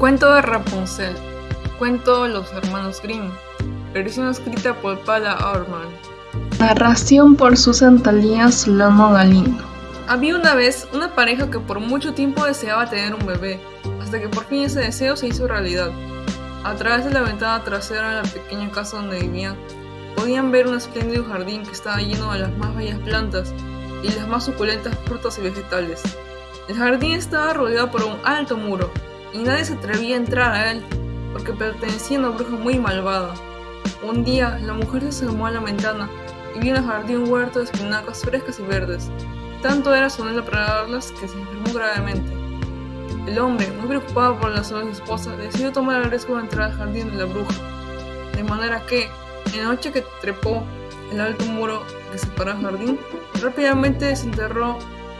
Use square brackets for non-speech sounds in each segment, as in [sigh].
Cuento de Rapunzel. Cuento de los hermanos Grimm. Versión escrita por Paula Orman. Narración por Susan Talía Solano Galindo. Había una vez una pareja que por mucho tiempo deseaba tener un bebé, hasta que por fin ese deseo se hizo realidad. A través de la ventana trasera de la pequeña casa donde vivían, podían ver un espléndido jardín que estaba lleno de las más bellas plantas y las más suculentas frutas y vegetales. El jardín estaba rodeado por un alto muro, y nadie se atrevía a entrar a él, porque pertenecía a una bruja muy malvada. Un día, la mujer se asomó a la ventana y vio en el jardín un huerto de espinacas frescas y verdes. Tanto era su anhelo para darlas que se enfermó gravemente. El hombre, muy preocupado por la salud de su esposa, decidió tomar el riesgo de entrar al jardín de la bruja. De manera que, en la noche que trepó el alto muro que separaba el jardín, rápidamente desenterró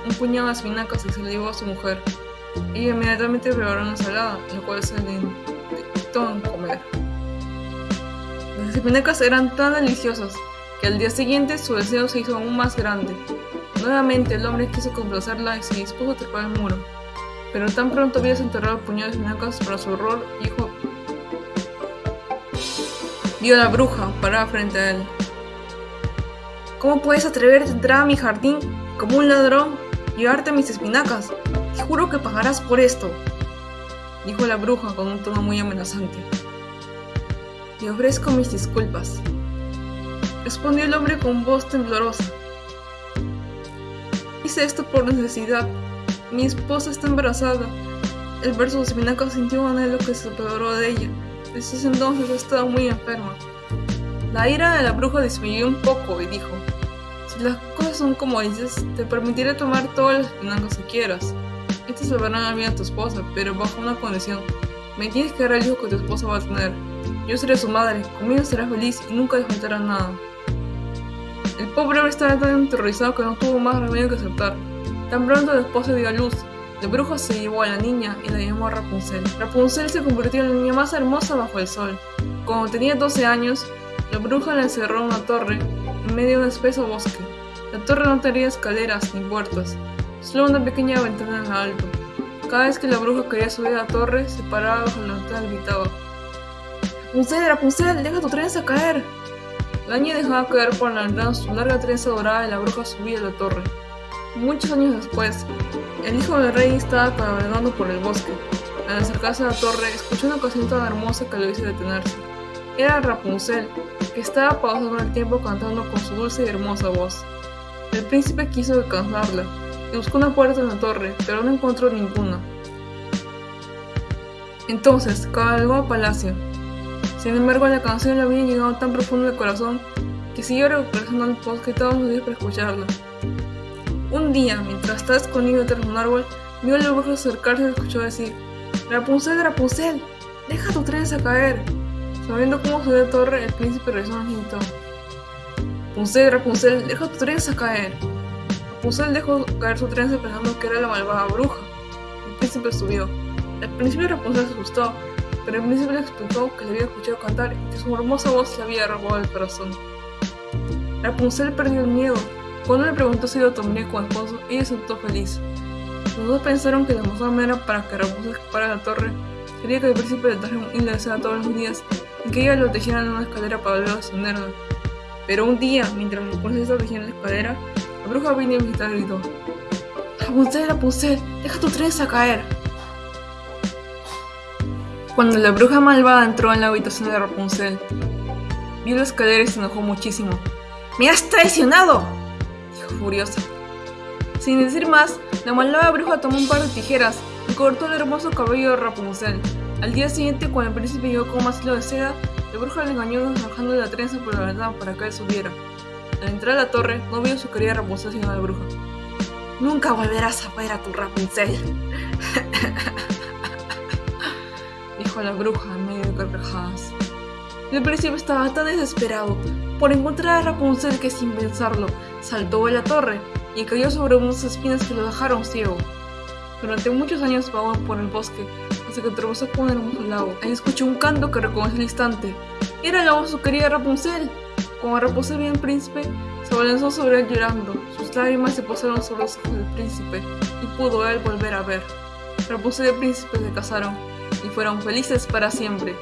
un puñado de espinacas y se le llevó a su mujer. Ella inmediatamente preparó una ensalada, la cual se le intentó en comer. Las espinacas eran tan deliciosas que al día siguiente su deseo se hizo aún más grande. Nuevamente el hombre quiso complacerla y se dispuso a trepar el muro, pero tan pronto había desenterrado el puñado de espinacas para su horror, hijo vio a la bruja parada frente a él. ¿Cómo puedes atreverte a entrar a mi jardín como un ladrón y llevarte mis espinacas? Juro que pagarás por esto, dijo la bruja con un tono muy amenazante. Te ofrezco mis disculpas, respondió el hombre con voz temblorosa. Hice esto por necesidad. Mi esposa está embarazada. El verso de espinacas sintió un anhelo que se apoderó de ella. Desde ese entonces estaba muy enferma. La ira de la bruja disminuyó un poco y dijo, si las cosas son como dices, te permitiré tomar todas las espinacas que quieras. Estas salvarán la vida a tu esposa, pero bajo una condición. Me tienes que dar el hijo que tu esposa va a tener. Yo seré su madre, conmigo será feliz y nunca le faltará nada. El pobre hombre estaba tan aterrorizado que no tuvo más remedio que aceptar. Tan pronto la esposa dio a luz, la bruja se llevó a la niña y la llamó Rapunzel. Rapunzel se convirtió en la niña más hermosa bajo el sol. Cuando tenía 12 años, la bruja la encerró en una torre en medio de un espeso bosque. La torre no tenía escaleras ni puertas, solo una pequeña ventana en lo alto. Cada vez que la bruja quería subir a la torre, se paraba bajo la ventana y gritaba: Rapunzel, Rapunzel, deja tu trenza caer. La niña dejaba caer por la ventana su larga trenza dorada y la bruja subía a la torre. Muchos años después, el hijo del rey estaba cabalgando por el bosque. Al acercarse a la torre, escuchó una canción tan hermosa que lo hizo detenerse. Era Rapunzel, que estaba pausando el tiempo cantando con su dulce y hermosa voz. El príncipe quiso alcanzarla y buscó una puerta en la torre, pero no encontró ninguna. Entonces cabalgó al palacio. Sin embargo, la canción le había llegado tan profundo al corazón que siguió regresando al bosque todos los días para escucharla. Un día, mientras estaba escondido de un árbol, vio a la bruja acercarse y escuchó decir: Rapunzel, Rapunzel, deja tu trenza caer. Sabiendo cómo subió la torre, el príncipe regresó gritó: Rapunzel, Rapunzel, deja tu trenza caer. Rapunzel dejó caer su trenza pensando que era la malvada bruja. El príncipe subió. Al principio Rapunzel se asustó, pero el príncipe le explicó que le había escuchado cantar y que su hermosa voz le había robado el corazón. Rapunzel perdió el miedo. Cuando le preguntó si lo tomaría como esposo, ella sentó feliz. Los dos pensaron que la mejor manera para que Rapunzel escapara de la torre sería que el príncipe le trajera un de todos los días y que ella lo tejiera en una escalera para volver a ascenderla. Pero un día, mientras Rapunzel estaba tejiendo la escalera, la bruja vino a visitar y gritó: Rapunzel, Rapunzel, deja tu trenza caer. Cuando la bruja malvada entró en la habitación de Rapunzel, vio la escalera y se enojó muchísimo. ¡Me has traicionado! dijo furiosa. Sin decir más, la malvada bruja tomó un par de tijeras y cortó el hermoso cabello de Rapunzel. Al día siguiente, cuando el príncipe llegó con más hilo de seda, la bruja le engañó arrojando la trenza por la ventana para que él subiera. Al entrar a la torre, no vio su querida Rapunzel sino a la bruja. Nunca volverás a ver a tu Rapunzel, [laughs] dijo la bruja en medio de carcajadas. El príncipe estaba tan desesperado por encontrar a Rapunzel que sin pensarlo saltó de la torre y cayó sobre unas espinas que lo dejaron ciego. Durante muchos años vagó por el bosque hasta que atravesó por un lago. Ahí escuchó un canto que reconoció al instante. Era la voz de su querida Rapunzel. Cuando Rapunzel vio al príncipe, se abalanzó sobre él llorando. Sus lágrimas se posaron sobre los ojos del príncipe y pudo él volver a ver. Rapunzel y el príncipe se casaron y fueron felices para siempre.